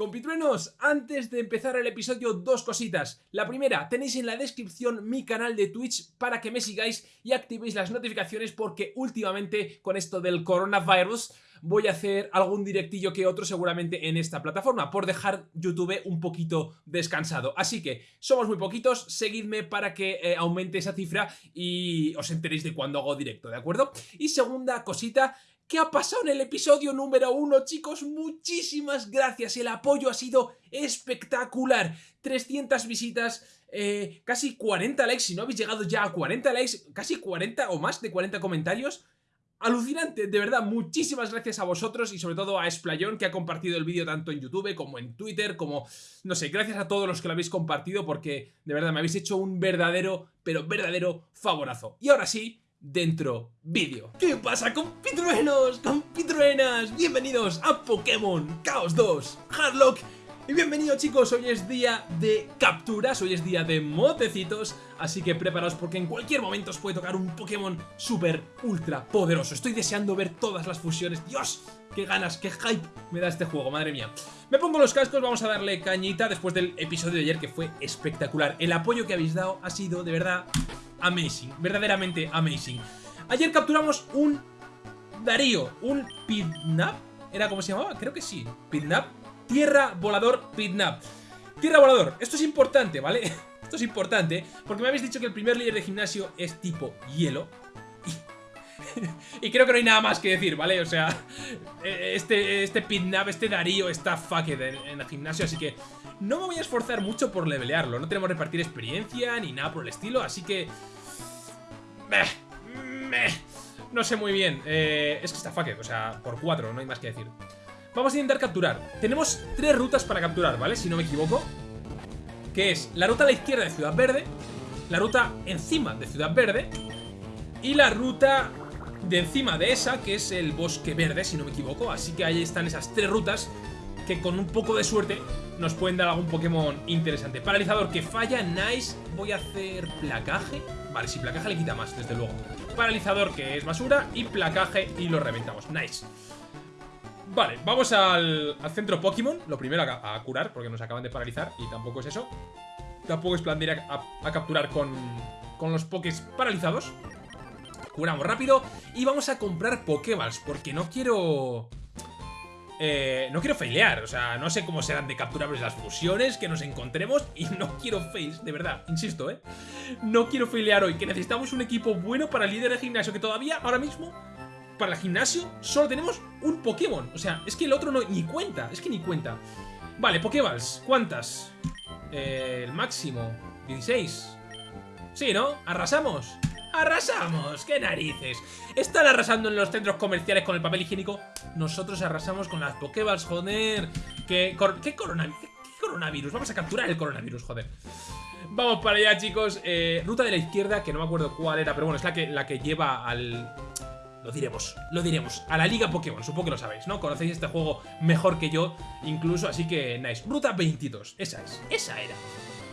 Compitruenos, antes de empezar el episodio, dos cositas. La primera, tenéis en la descripción mi canal de Twitch para que me sigáis y activéis las notificaciones porque últimamente con esto del coronavirus voy a hacer algún directillo que otro seguramente en esta plataforma por dejar YouTube un poquito descansado. Así que somos muy poquitos, seguidme para que eh, aumente esa cifra y os enteréis de cuando hago directo, ¿de acuerdo? Y segunda cosita, ¿Qué ha pasado en el episodio número uno, chicos? Muchísimas gracias, el apoyo ha sido espectacular. 300 visitas, eh, casi 40 likes, si no habéis llegado ya a 40 likes, casi 40 o más de 40 comentarios. Alucinante, de verdad, muchísimas gracias a vosotros y sobre todo a Esplayón que ha compartido el vídeo tanto en YouTube como en Twitter, como, no sé, gracias a todos los que lo habéis compartido porque de verdad me habéis hecho un verdadero, pero verdadero favorazo. Y ahora sí, dentro vídeo. ¿Qué pasa compitruenos, compitruenas? Bienvenidos a Pokémon Chaos 2 Hardlock. Y bienvenidos chicos, hoy es día de capturas, hoy es día de motecitos Así que preparaos porque en cualquier momento os puede tocar un Pokémon súper ultra poderoso. Estoy deseando ver todas las fusiones, Dios, qué ganas, qué hype me da este juego, madre mía. Me pongo los cascos, vamos a darle cañita después del episodio de ayer que fue espectacular. El apoyo que habéis dado ha sido de verdad amazing, verdaderamente amazing. Ayer capturamos un Darío, un Pidnap, ¿era como se llamaba? Creo que sí, Pidnap, Tierra Volador Pidnap. Tierra Volador, esto es importante, ¿vale? Esto es importante porque me habéis dicho que el primer líder de gimnasio es tipo hielo. Y, creo que no hay nada más que decir, ¿vale? O sea, este, este Pidnap, este Darío está fucked en el gimnasio, así que no me voy a esforzar mucho por levelearlo. No tenemos repartir experiencia ni nada por el estilo, así que... No sé muy bien. Eh, es que está fucked, o sea, por cuatro, no hay más que decir. Vamos a intentar capturar. Tenemos tres rutas para capturar, ¿vale? Si no me equivoco. Que es la ruta a la izquierda de Ciudad Verde, la ruta encima de Ciudad Verde y la ruta de encima de esa, que es el Bosque Verde, si no me equivoco. Así que ahí están esas tres rutas que con un poco de suerte nos pueden dar algún Pokémon interesante. Paralizador que falla, nice. Voy a hacer placaje. Vale, si placaje le quita más, desde luego. Paralizador que es basura y placaje y lo reventamos. Nice. Vale, vamos al, centro Pokémon. Lo primero a, curar, porque nos acaban de paralizar y tampoco es eso. Tampoco es plan de ir a, capturar con, con los Pokés paralizados. Curamos rápido y vamos a comprar Pokéballs, porque no quiero... Eh, no quiero failear, o sea, no sé cómo serán de capturables las fusiones que nos encontremos y no quiero fails, de verdad, insisto, ¿eh? No quiero failear hoy, que necesitamos un equipo bueno para el líder de gimnasio, que todavía, ahora mismo, para el gimnasio, solo tenemos un Pokémon. O sea, es que el otro no, ni cuenta, es que ni cuenta. Vale, Pokéballs, ¿cuántas? Eh, el máximo, 16. Sí, ¿no? ¿Arrasamos? ¡Arrasamos! ¡Qué narices! Están arrasando en los centros comerciales con el papel higiénico. Nosotros arrasamos con las Pokéballs, joder. ¿Qué, ¿Qué, coronavirus? Vamos a capturar el coronavirus, joder. Vamos para allá, chicos. Eh, ruta de la izquierda, que no me acuerdo cuál era, pero bueno, es la que, la que lleva al... Lo diremos, lo diremos. A la Liga Pokémon, supongo que lo sabéis, ¿no? Conocéis este juego mejor que yo, incluso, así que, nice. Ruta 22, esa es, esa era.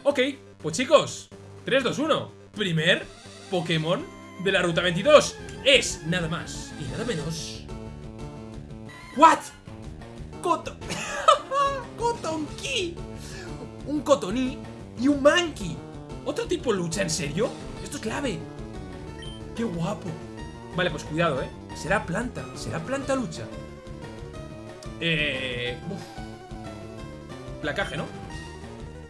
Ok, pues chicos, 3, 2, 1. Primer Pokémon de la Ruta 22 es nada más y nada menos... ¿What? Coton... Cotonki. Un Cotoní y un Mankey. ¿Otro tipo lucha? ¿En serio? Esto es clave. ¡Qué guapo! Vale, pues cuidado, ¿eh? Será planta. Será planta lucha. Eh... Placaje, ¿no?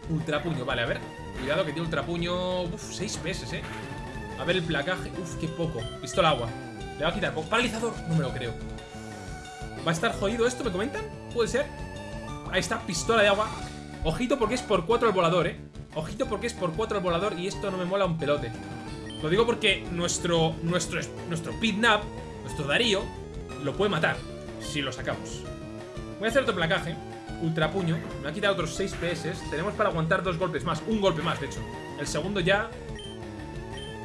Ultrapuño, vale, a ver Cuidado que tiene ultrapuño... Uf, 6 pesos, ¿eh? A ver el placaje. Uf, qué poco. Pistola agua. Le va a quitar poco. Paralizador. No me lo creo. ¿Va a estar jodido esto? ¿Me comentan? ¿Puede ser? Ahí está, pistola de agua. Ojito porque es por 4 el volador, ¿eh? Ojito porque es por 4 el volador y esto no me mola un pelote. Lo digo porque nuestro, nuestro, nuestro Pidnap, nuestro Darío, lo puede matar si lo sacamos. Voy a hacer otro placaje. Ultra puño. Me ha quitado otros 6 PS. Tenemos para aguantar dos golpes más. Un golpe más, de hecho. El segundo ya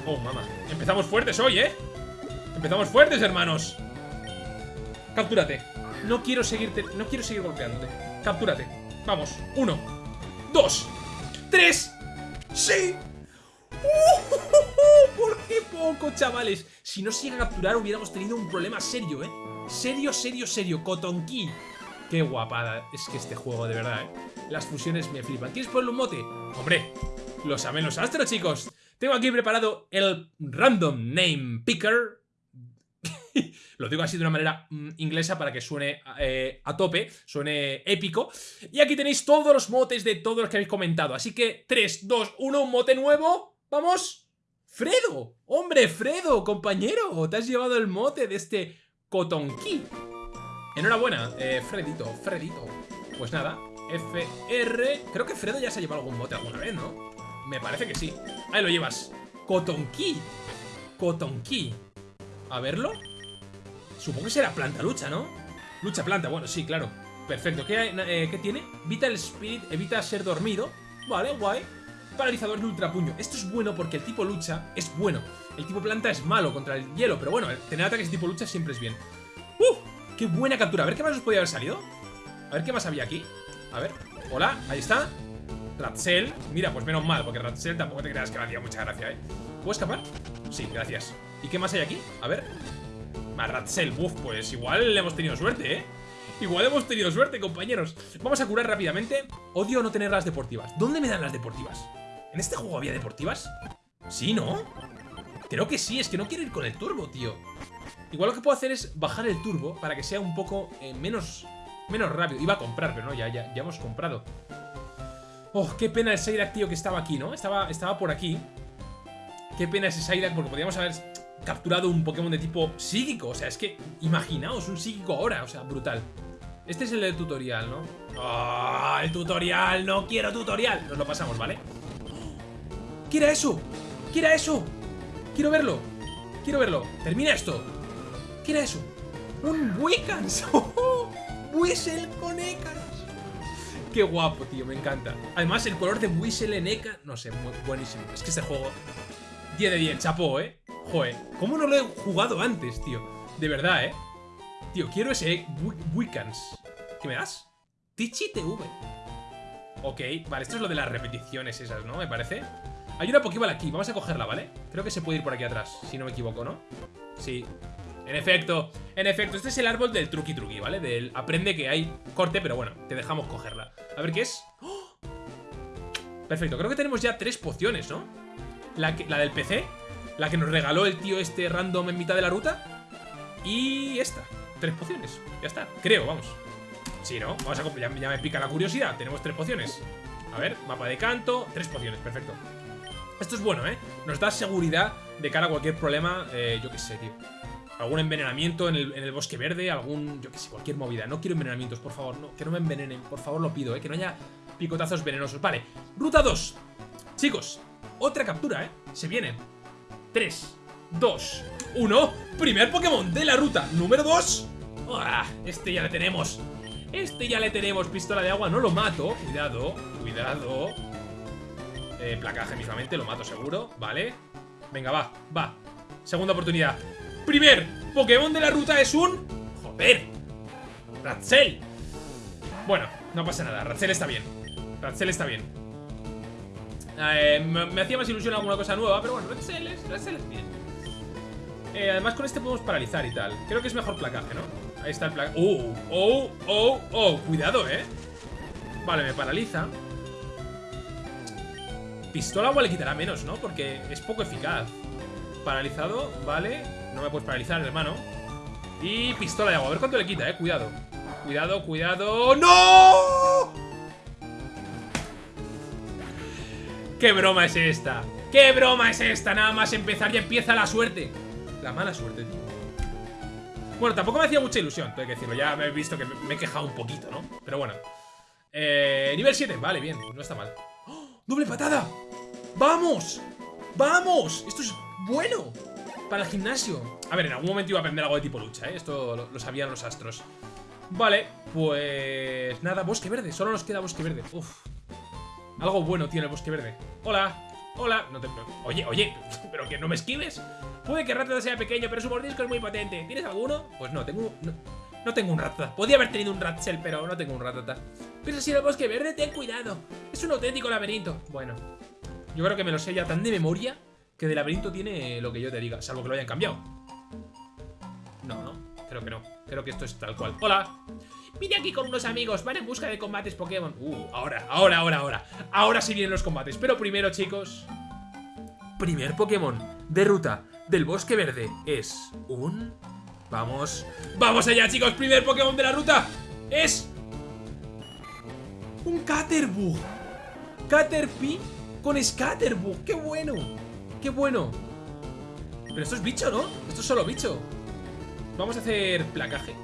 Oh, mamá. Empezamos fuertes hoy, ¿eh? Empezamos fuertes, hermanos. Captúrate. No quiero seguirte. No quiero seguir golpeándote. Captúrate. Vamos. Uno. Dos. Tres. ¡Sí! ¿Por qué poco, chavales? Si no se llega a capturar hubiéramos tenido un problema serio, ¿eh? Serio, serio, serio. Cotonki. Qué guapada. Es que este juego, de verdad, ¿eh? Las fusiones me flipan. ¿Quieres ponerle un mote? Hombre, lo saben los astros, chicos. Tengo aquí preparado el Random Name Picker. Lo digo así de una manera mm, inglesa para que suene eh, a tope, suene épico. Y aquí tenéis todos los motes de todos los que habéis comentado. Así que 3, 2, 1, un mote nuevo. ¡Vamos! ¡Fredo! ¡Hombre, Fredo, compañero! Te has llevado el mote de este Cotonki. Enhorabuena, eh, Fredito, Fredito. Pues nada, FR... Creo que Fredo ya se ha llevado algún mote alguna vez, ¿no? Me parece que sí. Ahí lo llevas. Cotonki. Cotonki. A verlo. Supongo que será planta lucha, ¿no? Lucha planta, bueno, sí, claro. Perfecto. ¿Qué, eh, ¿qué tiene? Vital Spirit evita ser dormido. Vale, guay. Paralizador de ultrapuño. Esto es bueno porque el tipo lucha es bueno. El tipo planta es malo contra el hielo, pero bueno, tener ataques tipo lucha siempre es bien. ¡Uh! ¡Qué buena captura! A ver qué más os podía haber salido. A ver qué más había aquí. A ver. Hola, ahí está. Ratzel. Mira, pues menos mal, porque Ratzel tampoco te creas que me hacía mucha gracia, ¿eh? ¿Puedo escapar? Sí, gracias. ¿Y qué más hay aquí? A ver. Más Ratzel. Uf, pues igual hemos tenido suerte, ¿eh? Igual hemos tenido suerte, compañeros. Vamos a curar rápidamente. Odio no tener las deportivas. ¿Dónde me dan las deportivas? ¿En este juego había deportivas? Sí, ¿no? Creo que sí, es que no quiero ir con el turbo, tío. Igual lo que puedo hacer es bajar el turbo para que sea un poco eh, menos, menos rápido. Iba a comprar, pero no, ya, ya, ya hemos comprado. Oh, qué pena el Psyduck, tío, que estaba aquí, ¿no? Estaba, estaba por aquí. Qué pena ese Psyduck, porque podríamos haber capturado un Pokémon de tipo psíquico. O sea, es que, imaginaos, un psíquico ahora. O sea, brutal. Este es el del tutorial, ¿no? ¡Ah! ¡El tutorial! ¡No quiero tutorial! Nos lo pasamos, ¿vale? ¿Qué era eso? ¿Qué era eso? Quiero verlo. Quiero verlo. Termina esto. ¿Qué era eso? ¡Un Wiccans! ¡Whistle con Écaros! Qué guapo, tío, me encanta. Además, el color de Whistle en no sé, buenísimo. Es que este juego, 10 de 10, chapó, ¿eh? Joder, ¿cómo no lo he jugado antes, tío? De verdad, ¿eh? Tío, quiero ese Wiccans. ¿Qué me das? Tichi TV. Ok, vale, esto es lo de las repeticiones esas, ¿no? Me parece. Hay una Pokéball aquí, vamos a cogerla, ¿vale? Creo que se puede ir por aquí atrás, si no me equivoco, ¿no? Sí, en efecto, en efecto, este es el árbol del truqui truqui, ¿vale? Del aprende que hay corte, pero bueno, te dejamos cogerla. A ver qué es. ¡Oh! Perfecto, creo que tenemos ya tres pociones, ¿no? La, la del PC, la que nos regaló el tío este random en mitad de la ruta. Y esta, tres pociones, ya está, creo, vamos. Sí, ¿no? Vamos a ya, ya me pica la curiosidad, tenemos tres pociones. A ver, mapa de canto, tres pociones, perfecto. Esto es bueno, ¿eh? Nos da seguridad de cara a cualquier problema, eh, yo qué sé, tío algún envenenamiento en el, bosque verde, algún, yo qué sé, cualquier movida. No quiero envenenamientos, por favor, no, que no me envenenen, por favor, lo pido, ¿eh? que no haya picotazos venenosos. Vale, ruta 2. Chicos, otra captura, ¿eh? Se viene. 3, 2, 1. Primer Pokémon de la ruta número 2. Este ya le tenemos. Este ya le tenemos. Pistola de agua, no lo mato. Cuidado, cuidado. Eh, placaje mismamente, lo mato seguro. Vale. Venga, va, va. Segunda oportunidad. Primer Pokémon de la ruta es un... ¡Joder! Ratzel. Bueno, no pasa nada. Ratzel está bien. Ratzel está bien. Eh, me, hacía más ilusión alguna cosa nueva, pero bueno, Ratzel es, es bien. Eh, además con este podemos paralizar y tal. Creo que es mejor placaje, ¿no? Ahí está el placaje. ¡Oh! ¡Oh! ¡Oh! ¡Oh! Cuidado, ¿eh? Vale, me paraliza. Pistola agua le quitará menos, ¿no? Porque es poco eficaz. Paralizado, vale No me puedes paralizar, hermano Y pistola de agua, a ver cuánto le quita, eh, cuidado Cuidado, cuidado ¡No! ¿Qué broma es esta? ¿Qué broma es esta? Nada más empezar y empieza la suerte La mala suerte, tío Bueno, tampoco me hacía mucha ilusión, tengo que decirlo Ya me he visto que me he quejado un poquito, ¿no? Pero bueno eh, Nivel 7, vale, bien, no está mal ¡Oh! ¡Doble patada! ¡Vamos! ¡Vamos! Esto es bueno para el gimnasio. A ver, en algún momento iba a aprender algo de tipo lucha, ¿eh? Esto lo, sabían los astros. Vale, pues... Nada, bosque verde. Solo nos queda bosque verde. Uf. Algo bueno tiene el bosque verde. Hola. Hola. No. Oye, oye. ¿Pero que no me esquives? Puede que Ratata sea pequeño, pero su mordisco es muy potente. ¿Tienes alguno? Pues no, tengo... No, tengo un Ratata. Podía haber tenido un Ratzel, pero no tengo un Ratata. Pero si el bosque verde, ten cuidado. Es un auténtico laberinto. Bueno. Yo creo que me lo sé ya tan de memoria que de laberinto tiene lo que yo te diga, salvo que lo hayan cambiado. No, no, creo que no. Creo que esto es tal cual. ¡Hola! Vine aquí con unos amigos, van en busca de combates Pokémon. Uh, ahora, ahora, ahora, ahora. Ahora sí vienen los combates. Pero primero, chicos. Primer Pokémon de ruta del Bosque Verde es un... Vamos. Vamos allá, chicos. Primer Pokémon de la ruta es... Un Caterbug. Caterpie con Scatterbug. ¡Qué bueno! ¡Qué bueno! Pero esto es bicho, ¿no? Esto es solo bicho. Vamos a hacer placaje.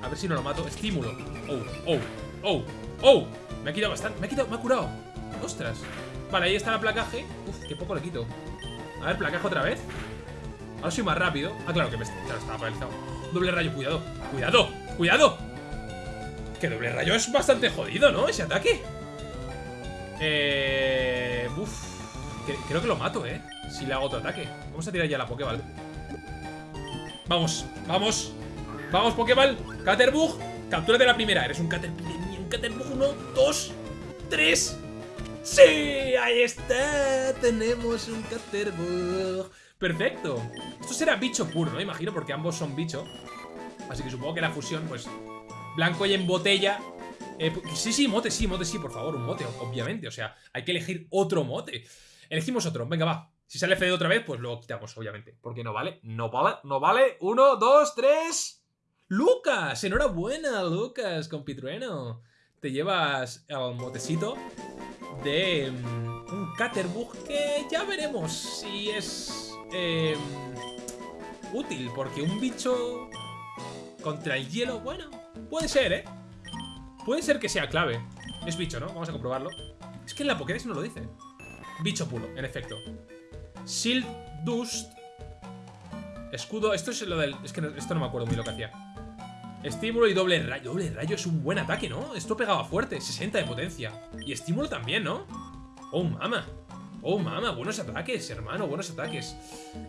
A ver si no lo mato. Estímulo. Oh, oh, oh, oh. Me ha quitado bastante. Me ha quitado, me ha curado. Ostras. Vale, ahí está la placaje. Uf, qué poco le quito. A ver, placaje otra vez. Ahora soy más rápido. Ah, claro que me claro, estaba paralizado. Doble rayo, cuidado. Cuidado, cuidado. Que doble rayo es bastante jodido, ¿no? Ese ataque. Eh. Uf. Creo que lo mato, ¿eh? Si le hago otro ataque. Vamos a tirar ya la Pokéball. Vamos, vamos. Vamos, Pokéball. Caterbug. Captúrate la primera. Eres un Caterbug. Un Caterbug. Uno, dos, tres. ¡Sí! Ahí está. Tenemos un Caterbug. Perfecto. Esto será bicho puro, ¿no? Imagino, porque ambos son bicho. Así que supongo que la fusión, pues... Blanco y en botella eh, sí, sí, mote, sí, mote, sí, por favor, un mote, obviamente. O sea, hay que elegir otro mote. Elegimos otro, venga, va. Si sale Fede otra vez, pues luego quitamos, obviamente. Porque no vale, no vale, no vale. Uno, dos, tres. ¡Lucas! Enhorabuena, Lucas, con Pitrueno. Te llevas el motecito de mm, un Caterbug que ya veremos si es em, útil. Porque un bicho contra el hielo, bueno, puede ser, ¿eh? Puede ser que sea clave. Es bicho, ¿no? Vamos a comprobarlo. Es que en la Pokédex no lo dice. Bicho puro, en efecto. Shield Dust. Escudo. Esto es lo del. Es que esto no me acuerdo muy lo que hacía. Estímulo y doble rayo. Doble rayo es un buen ataque, ¿no? Esto pegaba fuerte. 60 de potencia. Y estímulo también, ¿no? Oh, mama. Oh, mama. Buenos ataques, hermano. Buenos ataques.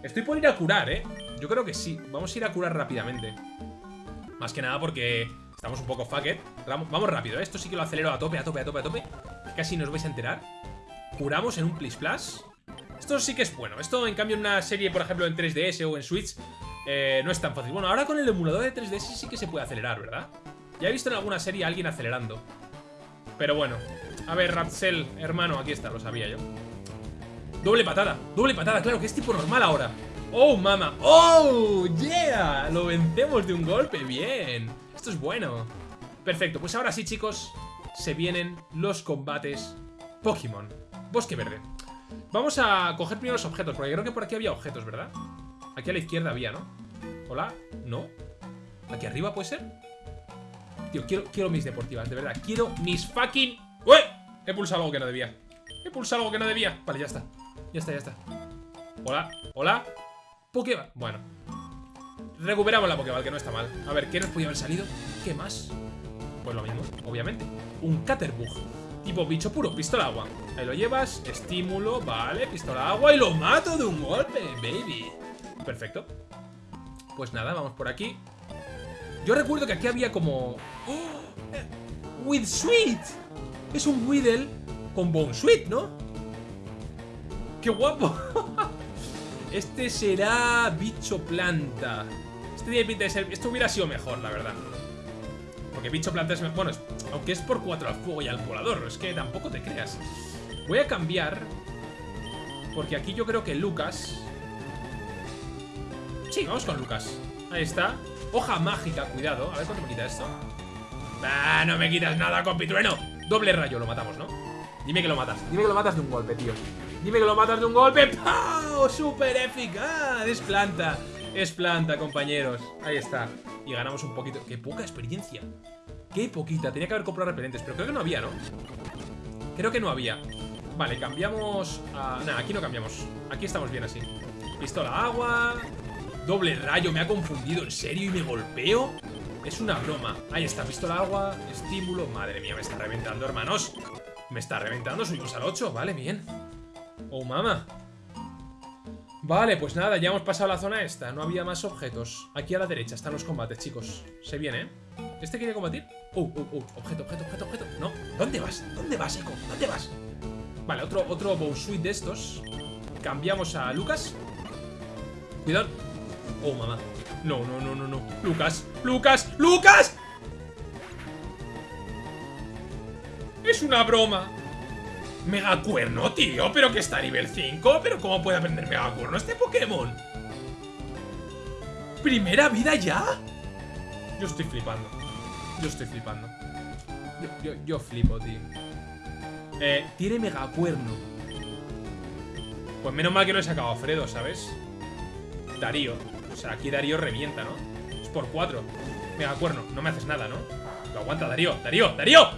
Estoy por ir a curar, ¿eh? Yo creo que sí. Vamos a ir a curar rápidamente. Más que nada porque Estamos un poco fucked. Vamos, rápido, ¿eh? esto sí que lo acelero a tope, a tope, a tope, a tope. Casi nos vais a enterar. Curamos en un Plis Plus. Esto sí que es bueno. Esto, en cambio, en una serie, por ejemplo, en 3DS o en Switch, eh, no es tan fácil. Bueno, ahora con el emulador de 3DS sí que se puede acelerar, ¿verdad? Ya he visto en alguna serie a alguien acelerando. Pero bueno. A ver, Rapsel, hermano, aquí está, lo sabía yo. Doble patada, doble patada, claro, que es tipo normal ahora. ¡Oh, mama! ¡Oh, yeah! Lo vencemos de un golpe, bien. Esto es bueno. Perfecto, pues ahora sí, chicos, se vienen los combates Pokémon. Bosque Verde. Vamos a coger primero los objetos, porque creo que por aquí había objetos, ¿verdad? Aquí a la izquierda había, ¿no? ¿Hola? ¿No? ¿Aquí arriba puede ser? Tío, quiero, quiero mis deportivas, de verdad. Quiero mis fucking... ¡Uy! He pulsado algo que no debía. He pulsado algo que no debía. Vale, ya está. Ya está, ya está. Hola, hola. Pokémon. Bueno, Recuperamos la Pokéball, que no está mal. A ver, ¿qué nos podía haber salido? ¿Qué más? Pues lo mismo, obviamente. Un Caterbug. Tipo bicho puro, pistola agua. Ahí lo llevas, estímulo, vale, pistola agua y lo mato de un golpe, baby. Perfecto. Pues nada, vamos por aquí. Yo recuerdo que aquí había como... ¡Oh! ¡With Sweet! Es un Weedle con Bone Sweet, ¿no? ¡Qué guapo! este será bicho planta. Este Esto hubiera sido mejor, la verdad. Porque bicho planta es... Bueno, aunque es por 4 al fuego y al volador. Es que tampoco te creas. Voy a cambiar... Porque aquí yo creo que Lucas... Sí, vamos con Lucas. Ahí está. Hoja mágica, cuidado. A ver cuánto me quita esto. Ah, no me quitas nada, compitrueno. Doble rayo, lo matamos, ¿no? Dime que lo matas. Dime que lo matas de un golpe, tío. Dime que lo matas de un golpe. ¡Pau! ¡Súper eficaz! Es planta. Es planta, compañeros. Ahí está. Y ganamos un poquito. ¡Qué poca experiencia! ¡Qué poquita! Tenía que haber comprado repelentes, pero creo que no había, ¿no? Creo que no había. Vale, cambiamos a... Nah, aquí no cambiamos. Aquí estamos bien así. Pistola agua. Doble rayo, me ha confundido. ¿En serio? ¿Y me golpeo? Es una broma. Ahí está, pistola agua, estímulo. Madre mía, me está reventando, hermanos. Me está reventando, subimos al 8. Vale, bien. Oh, mama. Vale, pues nada, ya hemos pasado la zona esta No había más objetos Aquí a la derecha están los combates, chicos Se viene, ¿eh? ¿Este quiere combatir? Uh, uh, uh Objeto, objeto, objeto, objeto No, ¿dónde vas? ¿Dónde vas, Eco? ¿Dónde vas? Vale, otro, otro bow de estos Cambiamos a Lucas Cuidado Oh, mamá No, no, no, no, no Lucas, Lucas, Lucas Es una broma. Megacuerno, tío, pero que está a nivel 5. ¿Pero cómo puede aprender Megacuerno este Pokémon? ¿Primera vida ya? Yo estoy flipando. Yo estoy flipando. Yo, flipo, tío. Eh, tiene Megacuerno. Pues menos mal que no he sacado a Fredo, ¿sabes? Darío. O sea, aquí Darío revienta, ¿no? Es por 4. Megacuerno, no me haces nada, ¿no? Lo aguanta, Darío, Darío, Darío.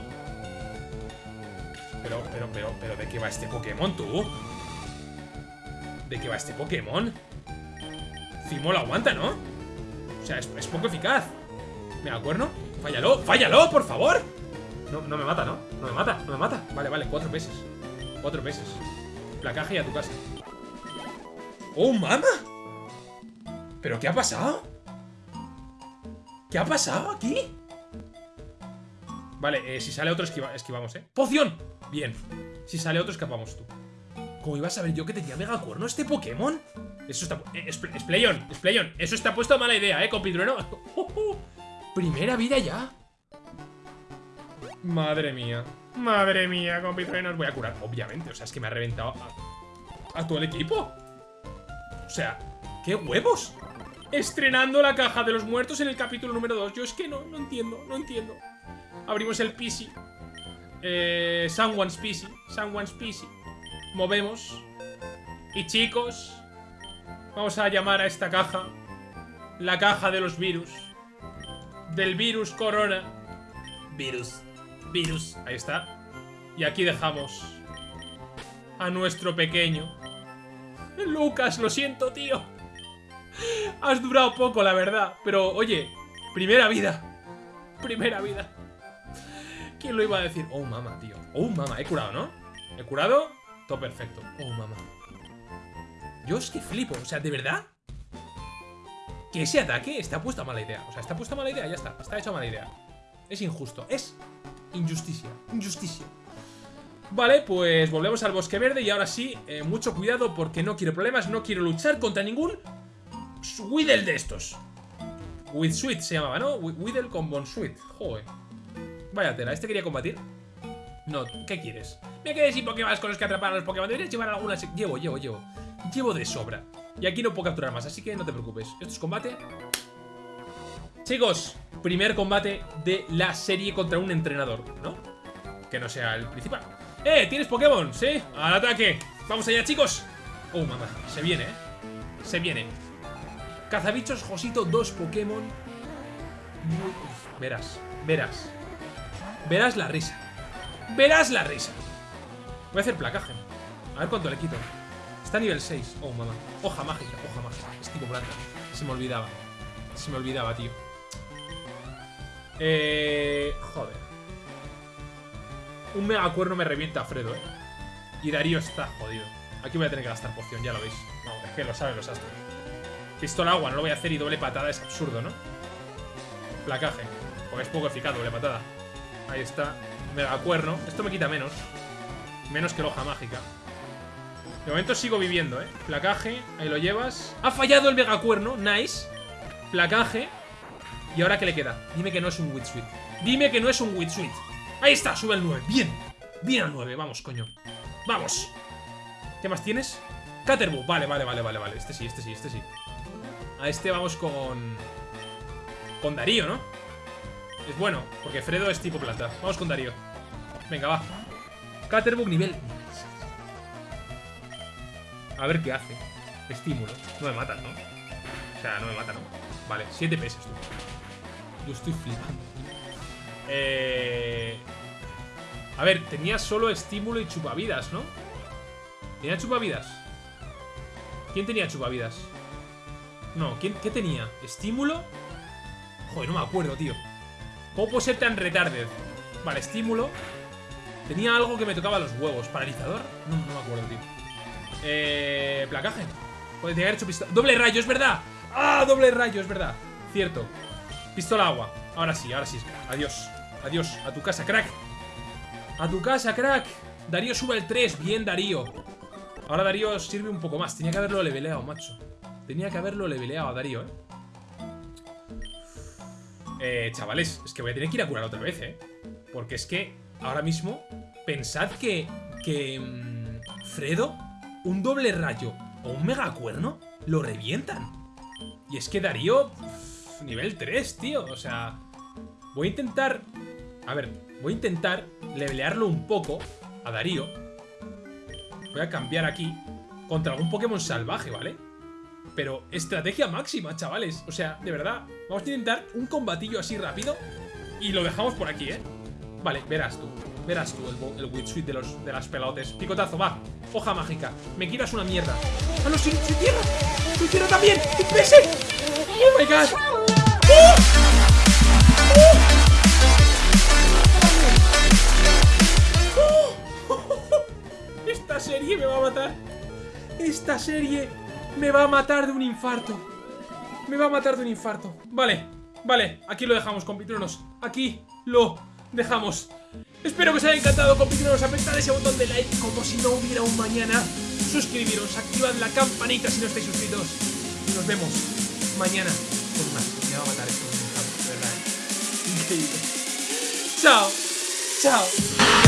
Pero, pero, pero, pero, ¿de qué va este Pokémon, tú? ¿De qué va este Pokémon? Cimo lo aguanta, ¿no? O sea, es poco eficaz. Megacuerno, fállalo, fállalo, por favor. No, no me mata, ¿no? No me mata, no me mata. Vale, vale, cuatro veces. Cuatro veces. Placaje y a tu casa. ¡Oh, mama! ¿Pero qué ha pasado? ¿Qué ha pasado aquí? Vale, eh, si sale otro esquivamos, ¿eh? ¡Poción! Bien. Si sale otro escapamos tú. ¿Cómo iba a saber yo que tenía megacuerno este Pokémon? Eso está... Eh, Spleyon, Spleyon. Eso está puesto a mala idea, ¿eh, compitrueno? Primera vida ya. Madre mía. Madre mía, compitrueno. Os voy a curar, obviamente. O sea, es que me ha reventado a, a todo el equipo. O sea, ¡qué huevos! Estrenando la caja de los muertos en el capítulo número 2. Yo es que no, no entiendo, no entiendo. Abrimos el PC. Eh, someone's PC. Someone's PC. Movemos. Y chicos, vamos a llamar a esta caja la caja de los virus. Del virus corona. Virus. Virus. Ahí está. Y aquí dejamos a nuestro pequeño. Lucas, lo siento, tío. Has durado poco, la verdad. Pero, oye, primera vida. Primera vida. ¿Quién lo iba a decir? Oh, mama, tío. Oh, mama. He curado, ¿no? He curado. Todo perfecto. Oh, mama. Yo es que flipo. O sea, ¿de verdad? Que ese ataque está puesto a mala idea. O sea, está puesto a mala idea. Ya está. Está hecho a mala idea. Es injusto. Es injusticia. Injusticia. Vale, pues volvemos al bosque verde y ahora sí, eh, mucho cuidado porque no quiero problemas, no quiero luchar contra ningún Weedle de estos. With Sweet se llamaba, ¿no? Weedle con Sweet Joder. Vaya tela, ¿este quería combatir? No, ¿qué quieres? Me quedé sin Pokémon con los que atrapar a los Pokémon. Deberías llevar algunas. Llevo, llevo, llevo. Llevo de sobra. Y aquí no puedo capturar más, así que no te preocupes. Esto es combate. Chicos, primer combate de la serie contra un entrenador, ¿no? Que no sea el principal. ¡Eh! ¿Tienes Pokémon? ¿Sí? ¡Al ataque! ¡Vamos allá, chicos! Oh, mamá. Se viene, ¿eh? Se viene. Cazabichos Josito, dos Pokémon. verás, verás. Verás la risa. Verás la risa. Voy a hacer placaje. A ver cuánto le quito. Está a nivel 6. Oh, mamá. Hoja mágica, hoja mágica. Es tipo planta. Se me olvidaba. Se me olvidaba, tío. Eh... Joder. Un megacuerno me revienta a Fredo, eh. Y Darío está jodido. Aquí voy a tener que gastar poción, ya lo veis. Vamos, es que lo saben los astros. Pistola agua, no lo voy a hacer y doble patada es absurdo, ¿no? Placaje. Porque es poco eficaz, doble patada. Ahí está. Megacuerno. Esto me quita menos. Menos que la hoja mágica. De momento sigo viviendo, ¿eh? Placaje, ahí lo llevas. Ha fallado el megacuerno, nice. Placaje. ¿Y ahora qué le queda? Dime que no es un Witsuit. Dime que no es un Witsuit. Ahí está, sube el 9. Bien. Bien al 9, vamos, coño. Vamos. ¿Qué más tienes? Caterbu. Vale, vale, vale, vale, vale. Este sí, este sí, este sí. A este vamos con... Con Darío, ¿no? Es bueno, porque Fredo es tipo planta. Vamos con Darío. Venga, va. Caterbug nivel... A ver qué hace. Estímulo. No me matan, ¿no? O sea, no me matan, ¿no? Vale, 7 pesos, tú. Yo estoy flipando. Eh... A ver, tenía solo estímulo y chupavidas, ¿no? ¿Tenía chupavidas? ¿Quién tenía chupavidas? No, ¿quién, ¿qué tenía? ¿Estímulo? Joder, no me acuerdo, tío ¿Cómo puedo ser tan retarded? Vale, estímulo Tenía algo que me tocaba los huevos ¿Paralizador? No, no me acuerdo, tío Eh... Placaje. Puede haber hecho pistola. ¡Doble rayo, es verdad! ¡Ah! Doble rayo, es verdad. Cierto. Pistola agua. Ahora sí, ahora sí Adiós. Adiós. A tu casa, crack. A tu casa, crack. Darío sube el 3 Bien, Darío. Ahora Darío sirve un poco más. Tenía que haberlo leveleado, macho. Tenía que haberlo leveleado a Darío, ¿eh? Eh, chavales, es que voy a tener que ir a curar otra vez, ¿eh? Porque es que ahora mismo, pensad que, que mm, Fredo, un doble rayo o un megacuerno, lo revientan. Y es que Darío, nivel 3, tío, o sea... Voy a intentar... A ver, voy a intentar levelearlo un poco a Darío. Voy a cambiar aquí contra algún Pokémon salvaje, ¿vale? Pero estrategia máxima, chavales. O sea, de verdad, vamos a intentar un combatillo así rápido y lo dejamos por aquí, ¿eh? Vale, verás tú. Verás tú el, el Witsuit de, los, de las pelotes. Picotazo, va. Hoja mágica. Me quitas una mierda. ¡Ah, no! ¡Soy, soy tierra! ¡Soy tierra también! ¡Un PS! ¡Oh, my God! ¡Oh! ¡Oh! Esta serie me va a matar. Esta serie me va a matar de un infarto. Me va a matar de un infarto. Vale, vale, aquí lo dejamos, compitronos. Aquí lo dejamos. Espero que os haya encantado, compitronos. Apretad ese botón de like como si no hubiera un mañana. Suscribiros, activad la campanita si no estáis suscritos. Y nos vemos mañana con más. Me va a matar esto verdad. ¿eh? Increíble. Chao, chao.